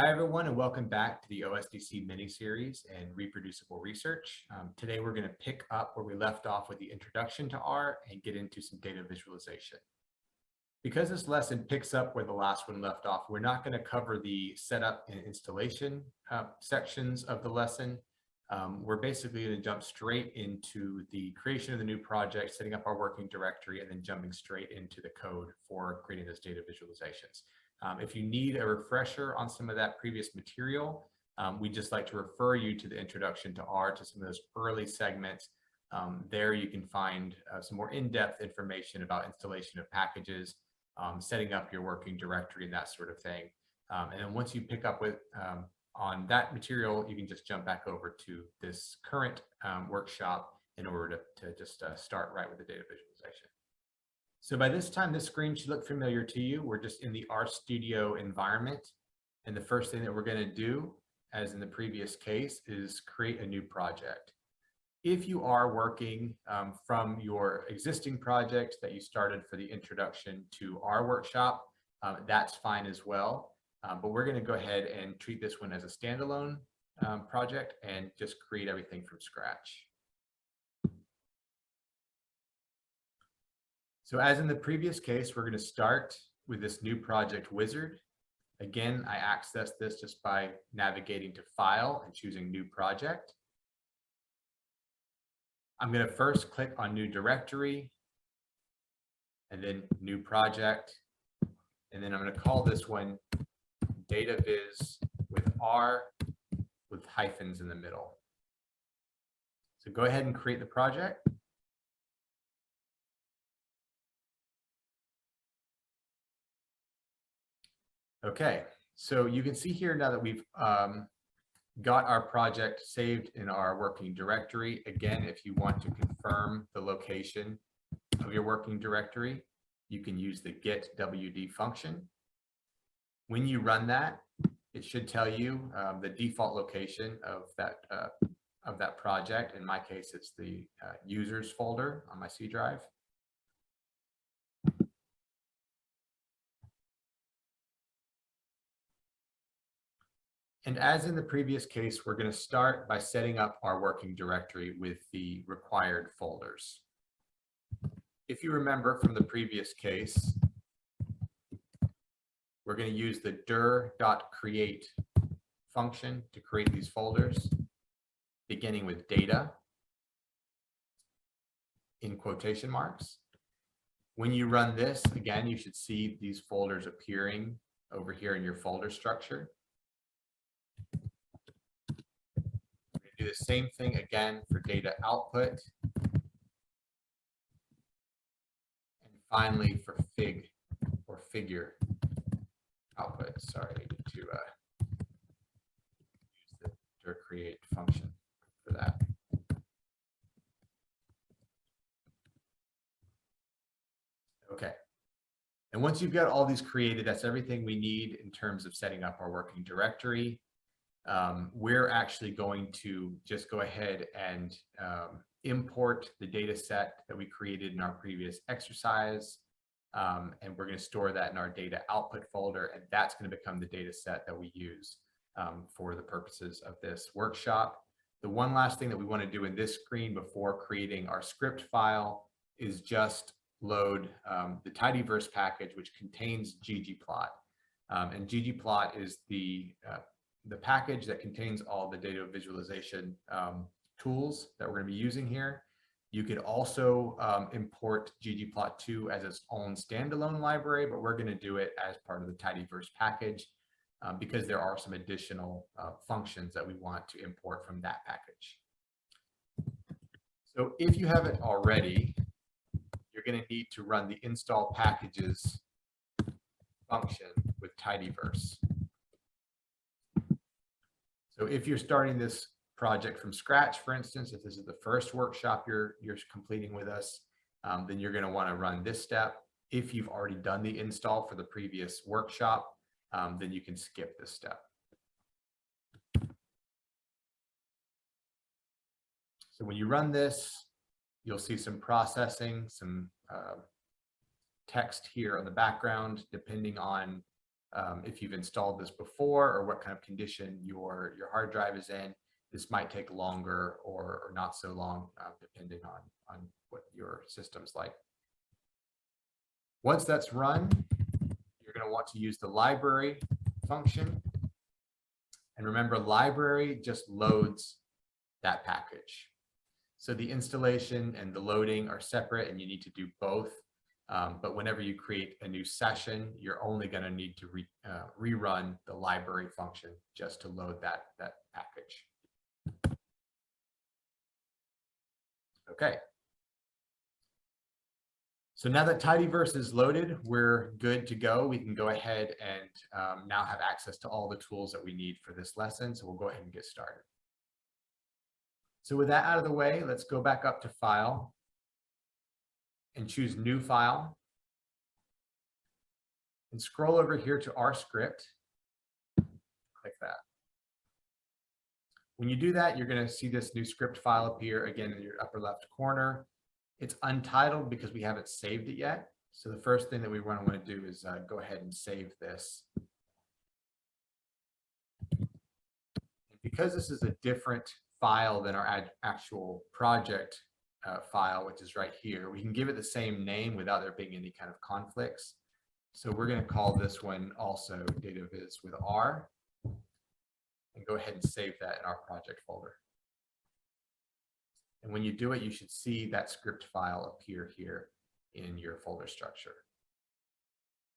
Hi, everyone, and welcome back to the OSDC mini-series and reproducible research. Um, today, we're going to pick up where we left off with the introduction to R and get into some data visualization. Because this lesson picks up where the last one left off, we're not going to cover the setup and installation uh, sections of the lesson. Um, we're basically going to jump straight into the creation of the new project, setting up our working directory, and then jumping straight into the code for creating those data visualizations. Um, if you need a refresher on some of that previous material, um, we just like to refer you to the introduction to R to some of those early segments. Um, there you can find uh, some more in-depth information about installation of packages, um, setting up your working directory and that sort of thing. Um, and then once you pick up with um, on that material, you can just jump back over to this current workshop in order to, to just uh, start right with the data visualization. So by this time, this screen should look familiar to you. We're just in the RStudio environment. And the first thing that we're going to do, as in the previous case, is create a new project. If you are working um, from your existing project that you started for the introduction to R workshop, um, that's fine as well. Um, but we're going to go ahead and treat this one as a standalone um, project and just create everything from scratch. So as in the previous case, we're going to start with this new project wizard. Again, I access this just by navigating to file and choosing new project. I'm going to first click on new directory and then new project. And then I'm going to call this one data viz with R with hyphens in the middle. So go ahead and create the project. Okay, so you can see here now that we've um, got our project saved in our working directory. Again, if you want to confirm the location of your working directory, you can use the get WD function. When you run that, it should tell you um, the default location of that uh, of that project. In my case, it's the uh, users folder on my C drive. And as in the previous case, we're going to start by setting up our working directory with the required folders. If you remember from the previous case, we're going to use the dir.create function to create these folders, beginning with data in quotation marks. When you run this, again, you should see these folders appearing over here in your folder structure. Do the same thing again for data output. And finally for fig or figure output. Sorry, I to uh, use the dir create function for that. Okay. And once you've got all these created, that's everything we need in terms of setting up our working directory um, we're actually going to just go ahead and um, import the data set that we created in our previous exercise. Um, and we're going to store that in our data output folder. And that's going to become the data set that we use um, for the purposes of this workshop. The one last thing that we want to do in this screen before creating our script file is just load um, the tidyverse package, which contains ggplot. Um, and ggplot is the uh, the package that contains all the data visualization um, tools that we're going to be using here. You could also um, import ggplot2 as its own standalone library, but we're going to do it as part of the tidyverse package um, because there are some additional uh, functions that we want to import from that package. So if you haven't already, you're going to need to run the install packages function with tidyverse. So if you're starting this project from scratch, for instance, if this is the first workshop you're, you're completing with us, um, then you're going to want to run this step. If you've already done the install for the previous workshop, um, then you can skip this step. So when you run this, you'll see some processing, some uh, text here on the background, depending on um, if you've installed this before or what kind of condition your, your hard drive is in. This might take longer or, or not so long, uh, depending on, on what your system's like. Once that's run, you're going to want to use the library function. And remember, library just loads that package. So the installation and the loading are separate and you need to do both. Um, but whenever you create a new session, you're only going to need to re, uh, rerun the library function just to load that, that package. Okay. So now that Tidyverse is loaded, we're good to go. We can go ahead and um, now have access to all the tools that we need for this lesson. So we'll go ahead and get started. So with that out of the way, let's go back up to File and choose New File. And scroll over here to our script. Click that. When you do that, you're going to see this new script file appear again in your upper left corner. It's untitled because we haven't saved it yet. So the first thing that we want to want to do is uh, go ahead and save this. Because this is a different file than our actual project uh, file, which is right here, we can give it the same name without there being any kind of conflicts. So we're going to call this one also data viz with R and go ahead and save that in our project folder. And when you do it, you should see that script file appear here in your folder structure.